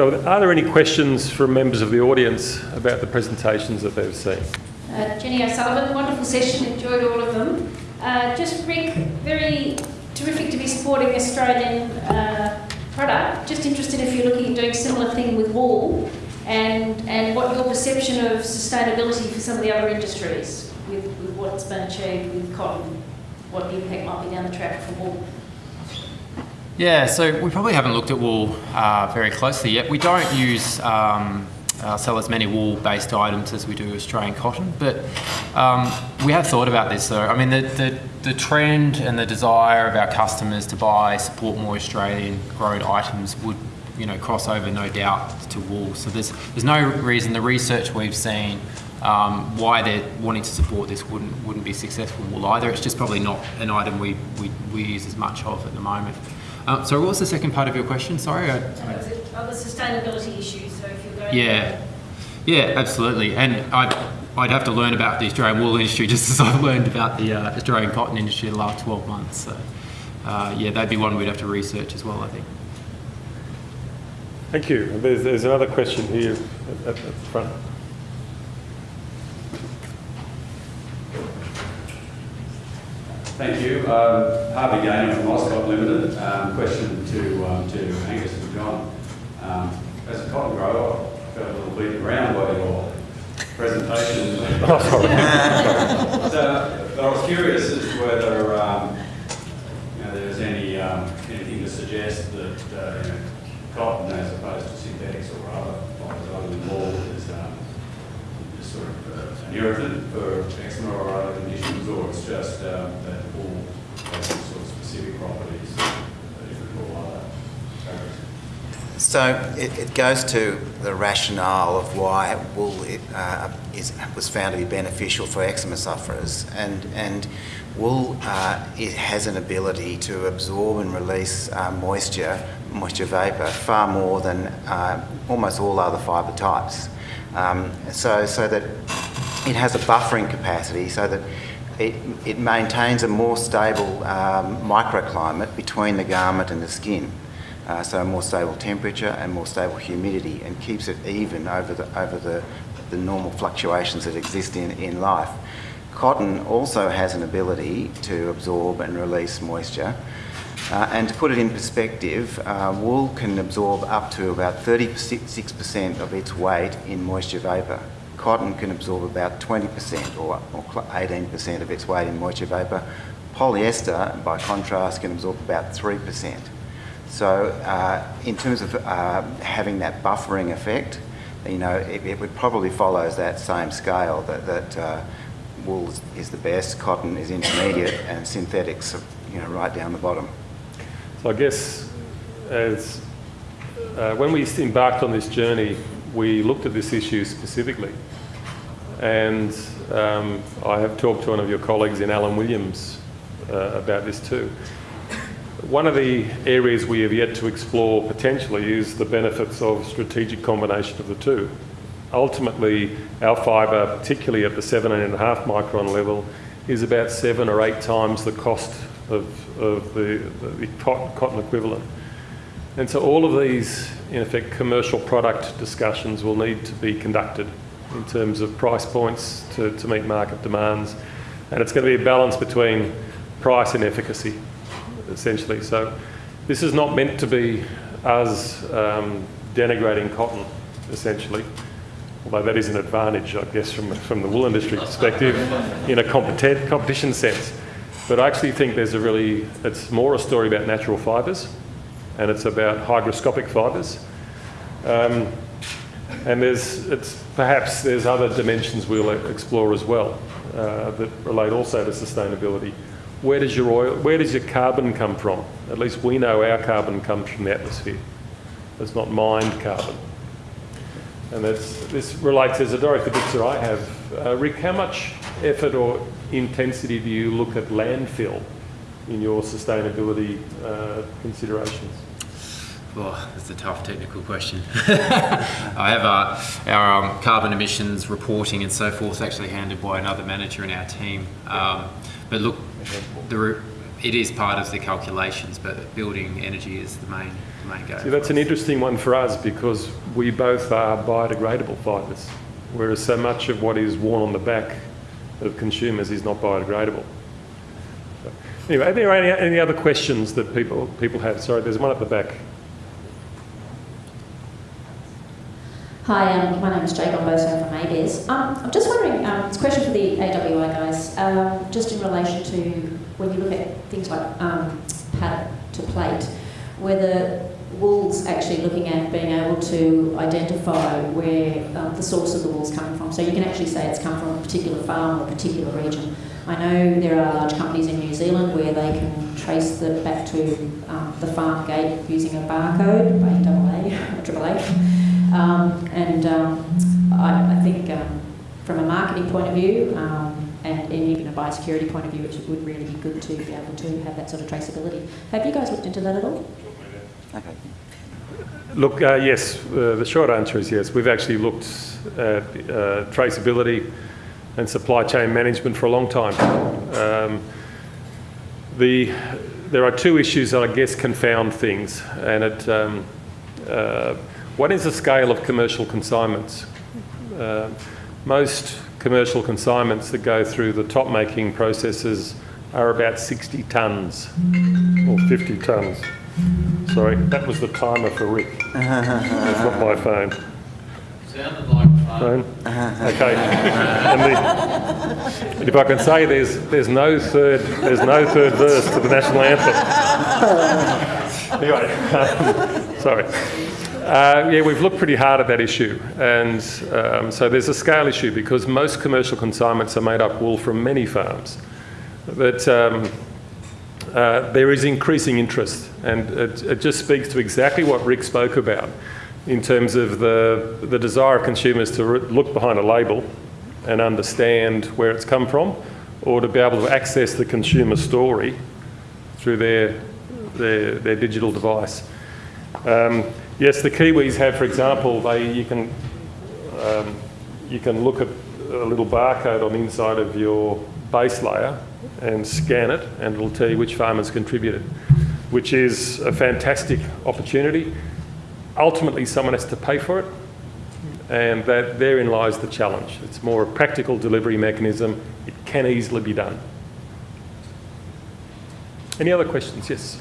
So are there any questions from members of the audience about the presentations that they've seen? Uh, Jenny O'Sullivan, wonderful session, enjoyed all of them. Uh, just Rick, very terrific to be supporting Australian uh, product. Just interested if you're looking at doing similar thing with wool and, and what your perception of sustainability for some of the other industries with, with what's been achieved with cotton, what the impact might be down the track for wool. Yeah, so we probably haven't looked at wool uh, very closely yet. We don't use um, uh, sell as many wool-based items as we do Australian cotton, but um, we have thought about this though. I mean, the, the, the trend and the desire of our customers to buy, support more Australian-grown items would you know, cross over no doubt to wool. So there's, there's no reason, the research we've seen, um, why they're wanting to support this wouldn't, wouldn't be successful wool either. It's just probably not an item we, we, we use as much of at the moment. Uh, so what was the second part of your question? Sorry. I, I... Other sustainability issues, so if you're going Yeah, yeah, absolutely. And I'd, I'd have to learn about the Australian wool industry just as I've learned about the uh, Australian cotton industry the last 12 months. So uh, yeah, that'd be one we'd have to research as well, I think. Thank you. There's, there's another question here at, at the front. Thank you. Um, Harvey Gaynor from Oscott Limited. Um, question to, um, to Angus and John. Um, as a cotton grower, I felt a little beaten around by your presentation. Oh, sorry. so, but I was curious as to whether um, you know, there's any um, anything to suggest that uh, you know, cotton, as opposed to synthetics or other fibres other than wool, is um, just sort of uh, an irritant for eczema or other conditions, or it's just um, that wool has some sort of specific properties that different from all other fabrics. So it, it goes to the rationale of why wool it, uh, is, was found to be beneficial for eczema sufferers, and and wool uh, it has an ability to absorb and release uh, moisture, moisture vapour, far more than uh, almost all other fibre types. Um, so so that it has a buffering capacity, so that it, it maintains a more stable um, microclimate between the garment and the skin. Uh, so a more stable temperature and more stable humidity and keeps it even over the, over the, the normal fluctuations that exist in, in life. Cotton also has an ability to absorb and release moisture. Uh, and to put it in perspective, uh, wool can absorb up to about 36% of its weight in moisture vapour. Cotton can absorb about 20% or, or 18% of its weight in moisture vapour. Polyester, by contrast, can absorb about 3%. So uh, in terms of uh, having that buffering effect, you know, it, it, would probably follows that same scale that, that uh, wool is, the best, cotton is intermediate, and synthetics are, you know, right down the bottom. So I guess as uh, when we embarked on this journey, we looked at this issue specifically. And um, I have talked to one of your colleagues in Alan Williams uh, about this too. One of the areas we have yet to explore potentially is the benefits of strategic combination of the two. Ultimately, our fibre, particularly at the seven and a half micron level, is about seven or eight times the cost of, of the, the cotton, cotton equivalent. And so all of these, in effect, commercial product discussions will need to be conducted in terms of price points to, to meet market demands. And it's going to be a balance between price and efficacy, essentially. So this is not meant to be us um, denigrating cotton, essentially. Although that is an advantage, I guess, from, from the wool industry perspective in a competi competition sense. But I actually think there's a really, it's more a story about natural fibres and it's about hygroscopic fibres. Um, and there's, it's, perhaps there's other dimensions we'll explore as well uh, that relate also to sustainability. Where does your oil, where does your carbon come from? At least we know our carbon comes from the atmosphere. It's not mined carbon. And that's this relates, there's a picture I have. Uh, Rick, how much effort or intensity do you look at landfill in your sustainability uh, considerations? Oh, that's a tough technical question. I have uh, our um, carbon emissions reporting and so forth actually handled by another manager in our team. Um, but look, the, it is part of the calculations, but building energy is the main may go. See, that's an interesting one for us because we both are biodegradable fibres, whereas so much of what is worn on the back of consumers is not biodegradable. So, Anyway, are there any, any other questions that people, people have? Sorry, there's one at the back. Hi, um, my name is Jay Gomboso from ABS. Um, I'm just wondering, um, it's a question for the AWI guys, um, just in relation to when you look at things like um, paddock to plate, whether Wool's actually looking at being able to identify where um, the source of the wool's coming from. So you can actually say it's come from a particular farm or a particular region. I know there are large companies in New Zealand where they can trace the back to um, the farm gate using a barcode, AAA, or AAA. Um, and um, I, I think um, from a marketing point of view um, and, and even a biosecurity point of view, it would really be good to be able to have that sort of traceability. Have you guys looked into that at all? Okay. Look, uh, yes, uh, the short answer is yes. We've actually looked at uh, traceability and supply chain management for a long time. Um, the, there are two issues that I guess confound things, and it, um, one is the scale of commercial consignments. Uh, most commercial consignments that go through the top making processes are about 60 tonnes or 50 tonnes. Sorry, that was the timer for Rick. That's not my phone. Sounded like. Phone? Okay. And, the, if I can say, there's there's no third there's no third verse to the national anthem. anyway, um, sorry. Uh, yeah, we've looked pretty hard at that issue, and um, so there's a scale issue because most commercial consignments are made up wool from many farms. But um, uh, there is increasing interest, and it, it just speaks to exactly what Rick spoke about in terms of the, the desire of consumers to look behind a label and understand where it's come from, or to be able to access the consumer story through their, their, their digital device. Um, yes, the Kiwis have, for example, they, you, can, um, you can look at a little barcode on the inside of your base layer and scan it, and it'll tell you which farmers contributed, which is a fantastic opportunity. Ultimately, someone has to pay for it, and that therein lies the challenge. It's more a practical delivery mechanism. It can easily be done. Any other questions? Yes.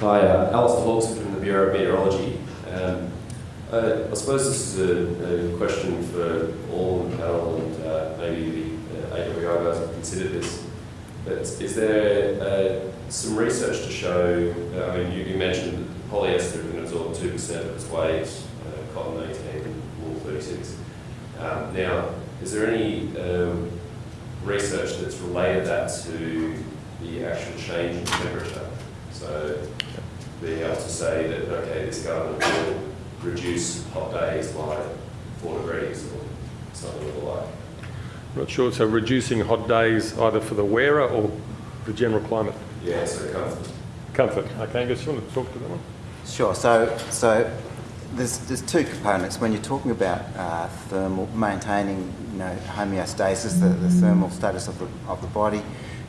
Hi, uh, Alistair from the Bureau of Meteorology. Um, uh, I suppose this is a, a question for all the panel and uh, maybe the uh, AWI guys have considered this. But is there uh, some research to show, uh, I mean, you, you mentioned that polyester can absorb 2% of its weight, uh, cotton 18, wool 36. Um, now, is there any um, research that's related that to the actual change in temperature? So being able to say that, okay, this garment will reduce hot days by four degrees or something of the like. Not sure. So reducing hot days either for the wearer or the general climate Yeah, so comfort. comfort. Okay, I guess you want to talk to that one. Sure. So, so there's, there's two components when you're talking about uh, thermal maintaining, you know, homeostasis, the, the thermal status of the, of the body.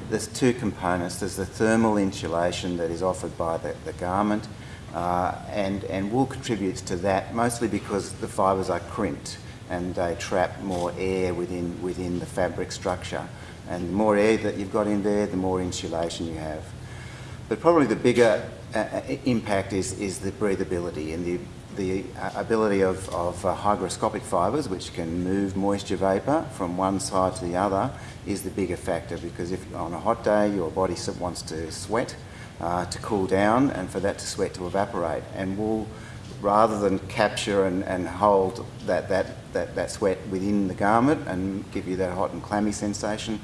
There's two components. There's the thermal insulation that is offered by the, the garment, uh, and and wool contributes to that mostly because the fibres are crimped and they trap more air within within the fabric structure. And the more air that you've got in there, the more insulation you have. But probably the bigger uh, uh, impact is, is the breathability and the, the uh, ability of, of uh, hygroscopic fibres, which can move moisture vapour from one side to the other, is the bigger factor because if on a hot day your body wants to sweat uh, to cool down and for that to sweat to evaporate. And wool, rather than capture and, and hold that, that, that, that sweat within the garment and give you that hot and clammy sensation,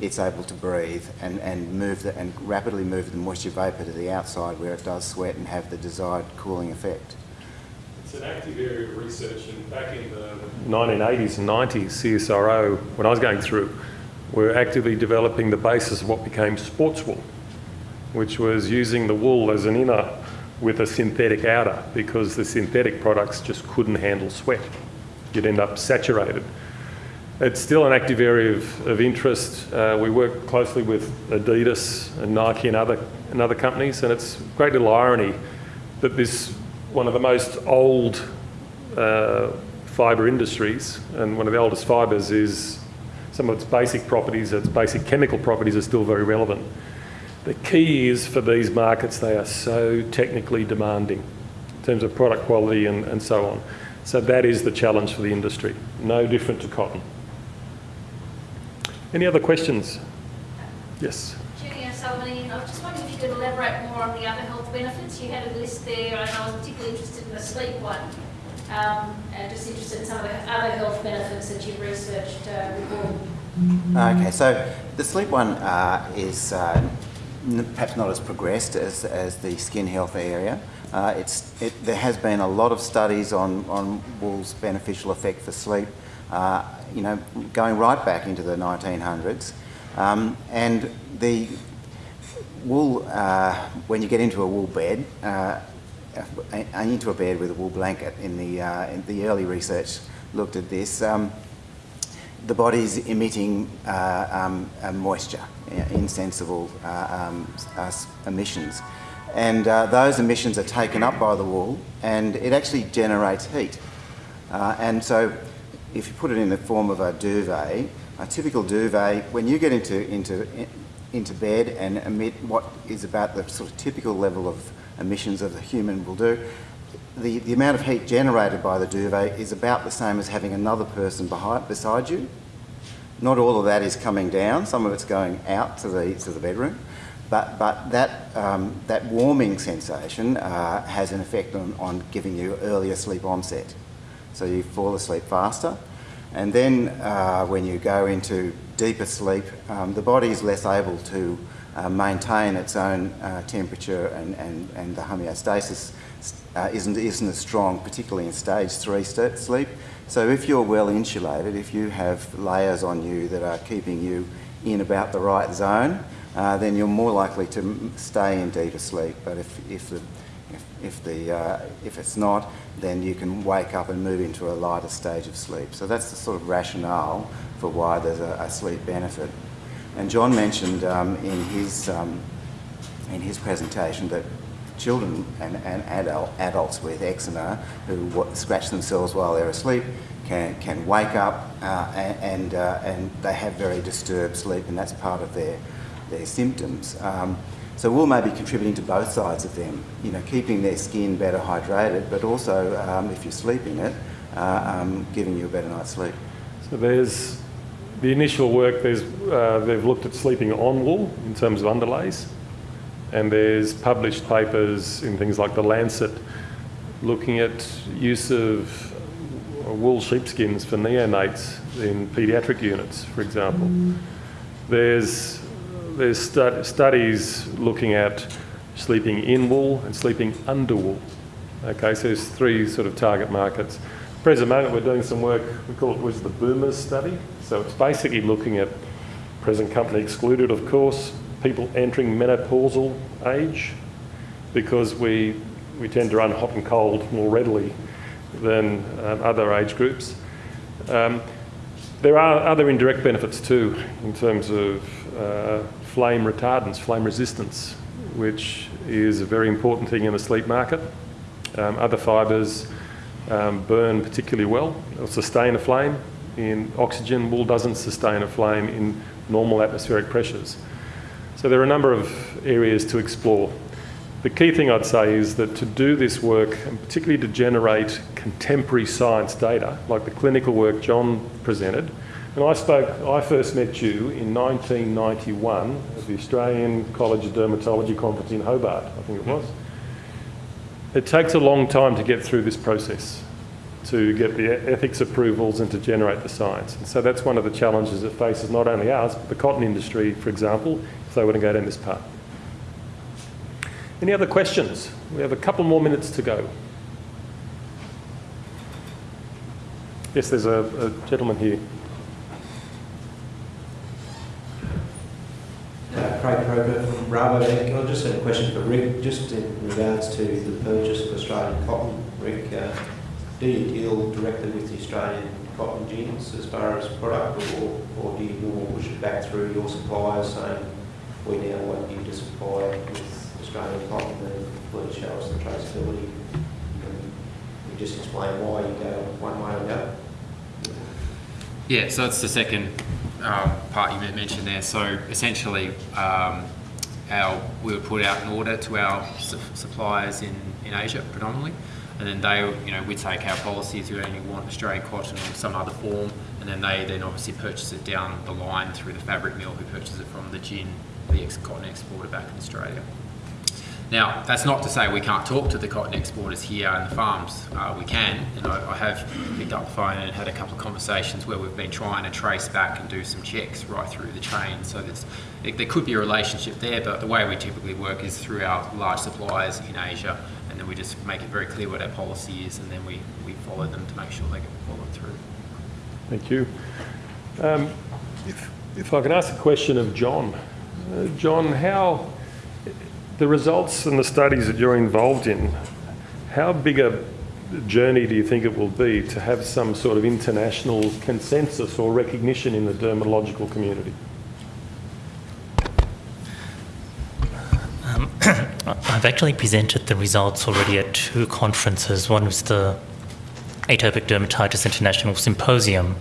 it's able to breathe and, and move the, and rapidly move the moisture vapour to the outside where it does sweat and have the desired cooling effect. It's an active area of research, and back in the 1980s and 90s, CSIRO, when I was going through, were actively developing the basis of what became sports wool, which was using the wool as an inner with a synthetic outer because the synthetic products just couldn't handle sweat. You'd end up saturated. It's still an active area of, of interest. Uh, we work closely with Adidas and Nike and other, and other companies, and it's a great little irony that this, one of the most old uh, fibre industries, and one of the oldest fibres is some of its basic properties, its basic chemical properties are still very relevant. The key is for these markets, they are so technically demanding in terms of product quality and, and so on. So that is the challenge for the industry, no different to cotton. Any other questions? Yes. Judy O'Sullivan, I just wondering if you could elaborate more on the other benefits. You had a list there, and I was particularly interested in the sleep one. Um, and just interested in some of the other health benefits that you've researched uh, wool. Okay, so the sleep one uh, is uh, perhaps not as progressed as, as the skin health area. Uh, it's, it, there has been a lot of studies on, on wool's beneficial effect for sleep, uh, you know, going right back into the 1900s. Um, and the wool, uh, when you get into a wool bed, uh, into a bed with a wool blanket, in the, uh, in the early research looked at this. Um, the body's emitting uh, um, moisture, uh, insensible uh, um, uh, emissions. And those emissions are taken up by the wool and it actually generates heat. And so if you put it in the form of a duvet, a typical duvet, when you get into, into, into bed and emit what is about the sort of typical level of emissions of the human will do, the, the amount of heat generated by the duvet is about the same as having another person behind, beside you. Not all of that is coming down, some of it's going out to the, to the bedroom. But, but that, um, that warming sensation uh, has an effect on, on giving you earlier sleep onset. So you fall asleep faster. And then uh, when you go into deeper sleep, um, the body is less able to uh, maintain its own uh, temperature and, and, and the homeostasis uh, isn't, isn't as strong, particularly in stage three sleep. So if you're well insulated, if you have layers on you that are keeping you in about the right zone, uh, then you're more likely to stay in deeper sleep. But if, if, the, if, if, the, uh, if it's not, then you can wake up and move into a lighter stage of sleep. So that's the sort of rationale for why there's a, a sleep benefit. And John mentioned um, in, his, um, in his presentation that children and, and adult, adults with eczema who scratch themselves while they're asleep can, can wake up uh, and, and, uh, and they have very disturbed sleep, and that's part of their, their symptoms. Um, so wool may be contributing to both sides of them, you know, keeping their skin better hydrated, but also, um, if you sleep in it, uh, um, giving you a better night's sleep. So there's the initial work, there's, uh, they've looked at sleeping on wool in terms of underlays, and there's published papers in things like The Lancet looking at use of wool sheepskins for neonates in paediatric units, for example. There's, there's stud- studies looking at sleeping in wool and sleeping under wool. Okay, so there's three sort of target markets. Present moment, we're doing some work, we call it was the Boomers study. So it's basically looking at present company excluded, of course, people entering menopausal age because we, we tend to run hot and cold more readily than um, other age groups. Um, there are other indirect benefits too in terms of uh, flame retardance, flame resistance, which is a very important thing in the sleep market. Um, other fibres um, burn particularly well, they'll sustain a flame. In oxygen, wool doesn't sustain a flame in normal atmospheric pressures. So there are a number of areas to explore. The key thing I'd say is that to do this work, and particularly to generate contemporary science data, like the clinical work John presented, and I spoke, I first met you in 1991 at the Australian College of Dermatology conference in Hobart, I think it was. It takes a long time to get through this process, to get the ethics approvals and to generate the science. And so that's one of the challenges that faces not only ours, but the cotton industry, for example, if they want to go down this path. Any other questions? We have a couple more minutes to go. Yes, there's a, a gentleman here. Uh, Craig from Rabobank. I just had a question for Rick, just in regards to the purchase of Australian cotton. Rick, uh, do you deal directly with the Australian cotton gins as far as product, or, or do you more push it back through your suppliers saying, we now want you to supply with Australian cotton and please show us the traceability? And you just explain why you go one way or the other. Yeah, so that's the second um, part you mentioned there. So essentially, um, our, we would put out an order to our su- suppliers in, in Asia predominantly, and then they, you know, we take our policies, we only want Australian cotton in some other form, and then they then obviously purchase it down the line through the fabric mill who purchases it from the gin, the ex- cotton exporter back in Australia. Now, that's not to say we can't talk to the cotton exporters here and the farms. Uh, we can, and I, I have picked up the phone and had a couple of conversations where we've been trying to trace back and do some checks right through the chain. So it, there could be a relationship there, but the way we typically work is through our large suppliers in Asia, and then we just make it very clear what our policy is, and then we, we follow them to make sure they get followed through. Thank you. Um, if, if I can ask a question of John. Uh, John, how, the results and the studies that you're involved in, how big a journey do you think it will be to have some sort of international consensus or recognition in the dermatological community? Um, I've actually presented the results already at two conferences. One was the Atopic Dermatitis International Symposium,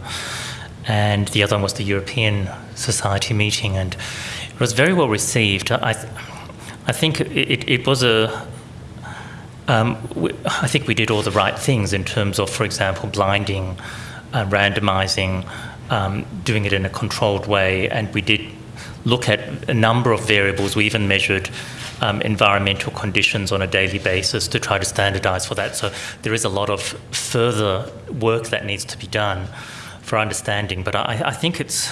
and the other one was the European Society meeting, and it was very well received. I, I think it, it was a. Um, we, I think we did all the right things in terms of, for example, blinding, uh, randomizing, um, doing it in a controlled way, and we did look at a number of variables. We even measured um, environmental conditions on a daily basis to try to standardize for that. So there is a lot of further work that needs to be done for understanding. But I, I think it's,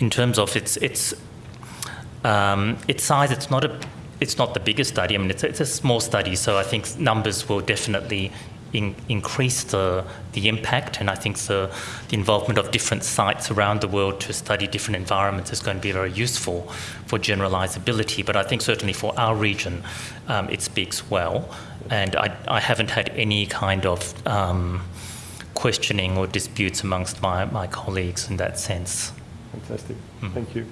in terms of its its um, its size, it's not a it's not the biggest study. I mean, it's, it's a small study, so I think numbers will definitely in, increase the, the impact, and I think the, the involvement of different sites around the world to study different environments is going to be very useful for generalizability. But I think certainly for our region, um, it speaks well, and I, I haven't had any kind of um, questioning or disputes amongst my, my colleagues in that sense. Fantastic. Mm. Thank you.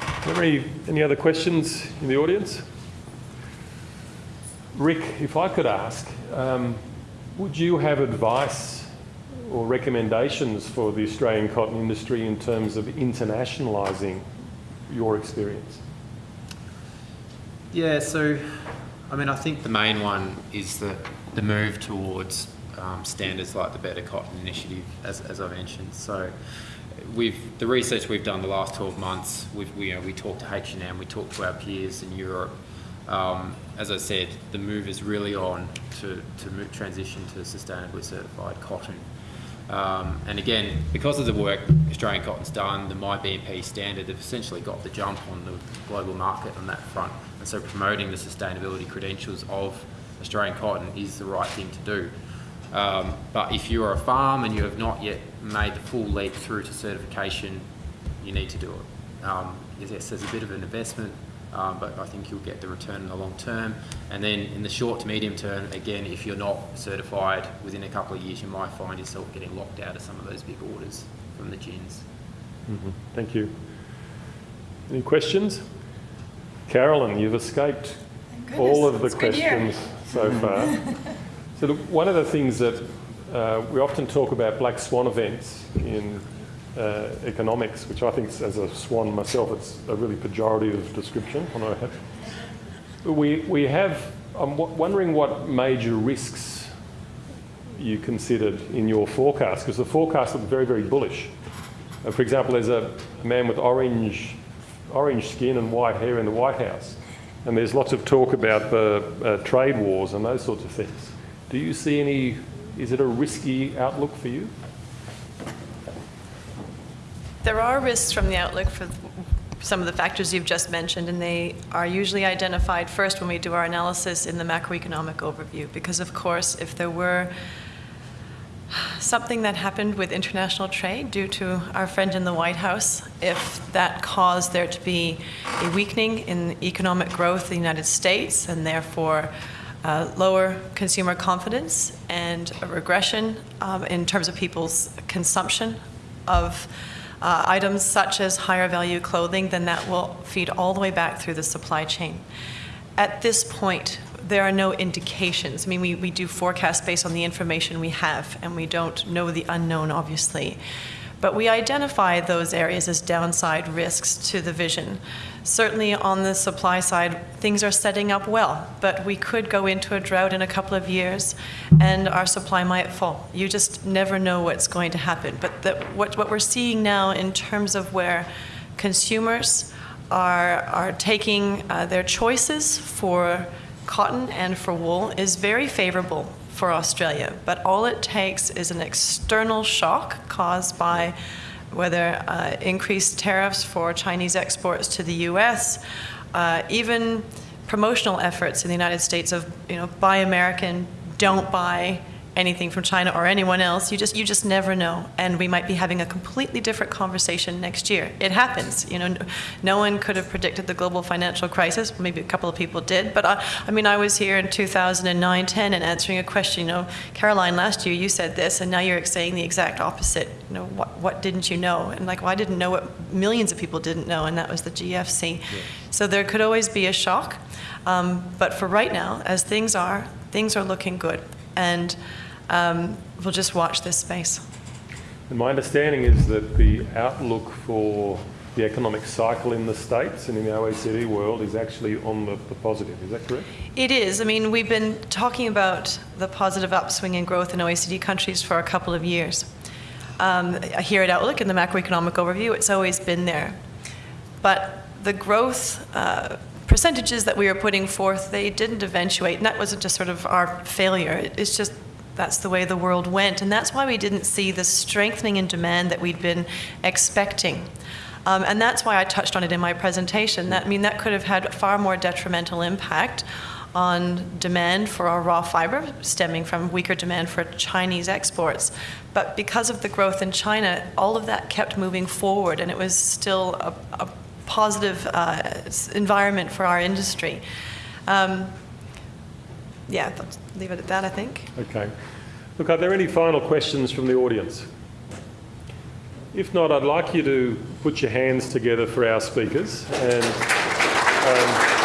Are there any, any other questions in the audience? Rick, if I could ask, um, would you have advice or recommendations for the Australian cotton industry in terms of internationalising your experience? Yeah, so I mean, I think the main one is the, the move towards um, standards like the Better Cotton Initiative, as, as I mentioned. So we've the research we've done the last 12 months, we've, we, you know, we talked to H&M, we talked to our peers in Europe. Um, as I said, the move is really on to, to move, transition to sustainably certified cotton. Um, and again, because of the work Australian Cotton's done, the myBMP standard, they've essentially got the jump on the global market on that front. And so promoting the sustainability credentials of Australian cotton is the right thing to do. Um, but if you're a farm and you have not yet made the full leap through to certification, you need to do it. Um, yes, there's a bit of an investment, um, but I think you'll get the return in the long term. And then in the short to medium term, again, if you're not certified within a couple of years, you might find yourself getting locked out of some of those big orders from the gins. Mm -hmm. Thank you. Any questions? Carolyn, you've escaped all of the questions so far. so one of the things that uh, we often talk about black swan events in uh, economics, which I think, as a swan myself, it's a really pejorative description. We, we have, I'm wondering what major risks you considered in your forecast, because the forecast looked very, very bullish. Uh, for example, there's a man with orange, orange skin and white hair in the White House, and there's lots of talk about the uh, trade wars and those sorts of things. Do you see any, is it a risky outlook for you? There are risks from the outlook for some of the factors you've just mentioned, and they are usually identified first when we do our analysis in the macroeconomic overview. Because, of course, if there were something that happened with international trade due to our friend in the White House, if that caused there to be a weakening in economic growth in the United States and therefore uh, lower consumer confidence and a regression um, in terms of people's consumption of uh, items such as higher value clothing, then that will feed all the way back through the supply chain. At this point, there are no indications. I mean, we, we do forecast based on the information we have, and we don't know the unknown, obviously. But we identify those areas as downside risks to the vision. Certainly on the supply side, things are setting up well, but we could go into a drought in a couple of years and our supply might fall. You just never know what's going to happen. But the, what, what we're seeing now in terms of where consumers are, are taking uh, their choices for cotton and for wool is very favorable for Australia. But all it takes is an external shock caused by whether uh, increased tariffs for Chinese exports to the US, uh, even promotional efforts in the United States of, you know, buy American, don't buy anything from China or anyone else. You just you just never know, and we might be having a completely different conversation next year. It happens, you know. No one could have predicted the global financial crisis. Maybe a couple of people did, but I, I mean, I was here in 2009, 10, and answering a question. You know, Caroline, last year you said this, and now you're saying the exact opposite. You know, what what didn't you know? And like, well, I didn't know what millions of people didn't know, and that was the GFC. Yeah. So there could always be a shock. Um, but for right now, as things are, things are looking good. And um, we'll just watch this space. And my understanding is that the outlook for the economic cycle in the States and in the OECD world is actually on the, the, positive. Is that correct? It is. I mean, we've been talking about the positive upswing in growth in OECD countries for a couple of years. Um, here at Outlook in the macroeconomic overview, it's always been there. But the growth uh, percentages that we were putting forth, they didn't eventuate, and that wasn't just sort of our failure. It's just that's the way the world went. And that's why we didn't see the strengthening in demand that we'd been expecting. Um, and that's why I touched on it in my presentation. That, I mean, that could have had far more detrimental impact on demand for our raw fiber, stemming from weaker demand for Chinese exports. But because of the growth in China, all of that kept moving forward, and it was still a, a positive uh, environment for our industry. Um, yeah, leave it at that, I think. Okay. Look, are there any final questions from the audience? If not, I'd like you to put your hands together for our speakers. And, um,